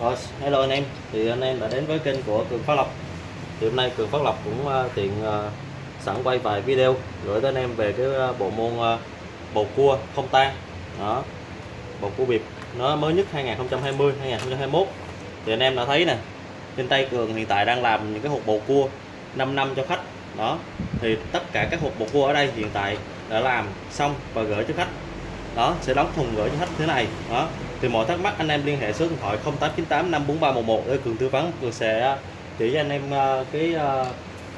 Rồi, hello anh em. Thì anh em đã đến với kênh của Cường Phát Lộc. Thì hôm nay Cường Phát Lộc cũng uh, tiện uh, sẵn quay vài video gửi tới anh em về cái uh, bộ môn uh, bầu cua không tan. Đó. Bầu cua bịp nó mới nhất 2020 2021. Thì anh em đã thấy nè. Trên tay Cường hiện tại đang làm những cái hộp bầu cua 5 năm cho khách. Đó. Thì tất cả các hộp bầu cua ở đây hiện tại đã làm xong và gửi cho khách đó, sẽ đóng thùng gửi cho khách thế này. Đó, thì mọi thắc mắc anh em liên hệ số điện thoại 0898 54311 để cường tư vấn. Cường sẽ à, chỉ cho anh em à, cái à,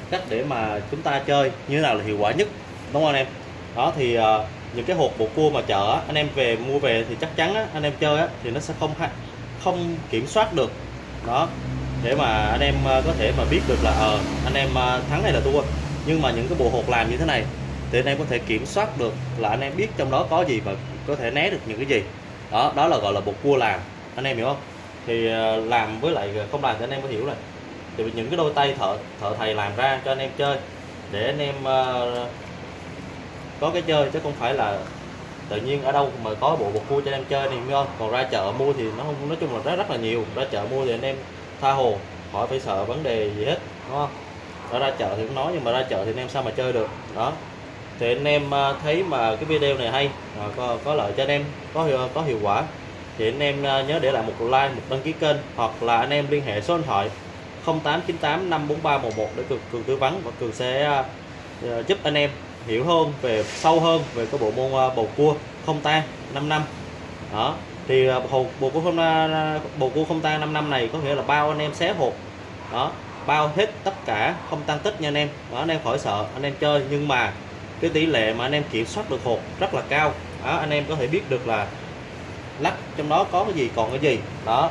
cách để mà chúng ta chơi như thế nào là hiệu quả nhất, đúng không anh em? Đó, thì những cái hộp bộ cua mà chợ anh em về mua về thì chắc chắn anh em chơi thì nó sẽ không không kiểm soát được. Đó, để mà anh em có thể mà biết được là ờ anh em thắng hay là thua. Nhưng mà những cái bộ hộp làm như thế này thì anh em có thể kiểm soát được là anh em biết trong đó có gì và có thể né được những cái gì. Đó đó là gọi là bột cua làm. Anh em hiểu không? Thì ờ, làm với lại không làm thì anh em có hiểu rồi. Thì những cái đôi tay thợ thợ thầy làm ra cho anh em chơi. Để anh em uh, có cái chơi chứ không phải là tự nhiên ở đâu mà có bộ bột cua cho anh em chơi này không còn ra chợ mua thì nó không nói chung là rất rất là nhiều. Ra chợ mua thì anh em tha hồ khỏi phải sợ vấn đề gì hết đúng không? Ra chợ thì cũng nói nhưng mà ra chợ thì anh em sao mà chơi được? Đó thì anh em à, thấy mà cái video này hay à, có, có lợi cho anh em có hiệu, có hiệu quả. Thì anh em à, nhớ để lại một like một đăng ký kênh hoặc là anh em liên hệ số điện thoại 0898 54311 để cường, cường tư vấn và cường sẽ giúp anh em hiểu hơn về sâu hơn về cái bộ môn bầu cua không tan 5 năm. Đó thì uh, hộp bầu cua không bầu cua không tan 5 năm này có nghĩa là bao anh em xé hộp. Đó bao hết tất cả không tăng tích nha anh em. Đó anh em khỏi sợ anh em chơi. Nhưng mà cái tỷ lệ mà anh em kiểm soát được hộp rất là cao. Đó, anh em có thể biết được là lắc trong đó có cái gì còn cái gì. Đó.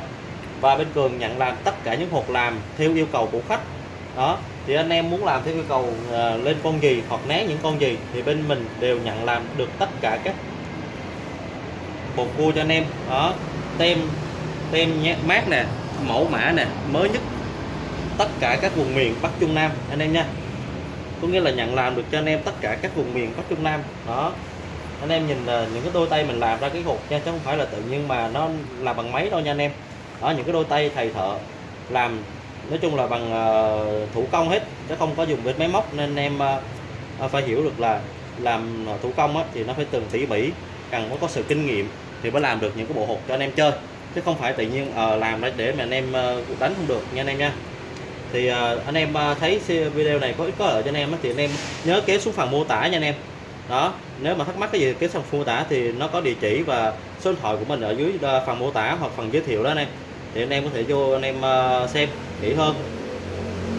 Và bên cường nhận làm tất cả những hộp làm theo yêu cầu của khách. Đó. Thì anh em muốn làm theo yêu cầu uh, lên con gì hoặc né những con gì thì bên mình đều nhận làm được tất cả các bột cua cho anh em. Đó. Tem tem nhát mát nè mẫu mã nè mới nhất tất cả các vùng miền Bắc Trung Nam anh em nha có nghĩa là nhận làm được cho anh em tất cả các vùng miền Bắc Trung Nam. Đó. Anh em nhìn là những cái đôi tay mình làm ra cái hộp nha chứ không phải là tự nhiên mà nó là bằng máy đâu nha anh em. Đó những cái đôi tay thầy thợ làm nói chung là bằng uh, thủ công hết chứ không có dùng bên máy móc. Nên anh em uh, phải hiểu được là làm thủ công á, thì nó phải từng tỉ mỉ cần có sự kinh nghiệm thì mới làm được những cái bộ hộp cho anh em chơi. Chứ không phải tự nhiên uh, làm để mà anh em uh, đánh không được nha anh em nha thì uh, anh em uh, thấy video này có ích có lợi cho anh em thì anh em nhớ kéo xuống phần mô tả nha anh em. Đó nếu mà thắc mắc cái gì kéo xuống mô tả thì nó có địa chỉ và số điện thoại của mình ở dưới uh, phần mô tả hoặc phần giới thiệu đó anh em. Thì anh em có thể vô anh em uh, xem kỹ hơn.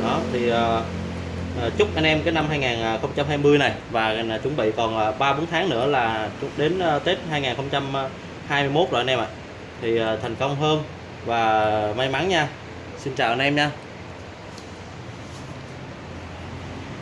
Đó thì uh, chúc anh em cái năm 2020 này và chuẩn bị còn 3 4 tháng nữa là đến Tết 2021 rồi anh em ạ. Thì thành công hơn và may mắn nha. Xin chào anh em nha.